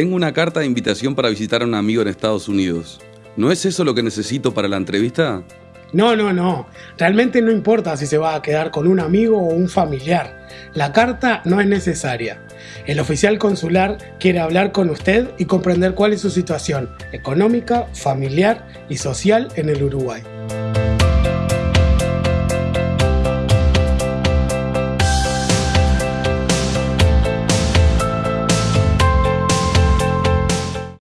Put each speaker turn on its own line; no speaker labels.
Tengo una carta de invitación para visitar a un amigo en Estados Unidos. ¿No es eso lo que necesito para la entrevista?
No, no, no. Realmente no importa si se va a quedar con un amigo o un familiar. La carta no es necesaria. El oficial consular quiere hablar con usted y comprender cuál es su situación económica, familiar y social en el Uruguay.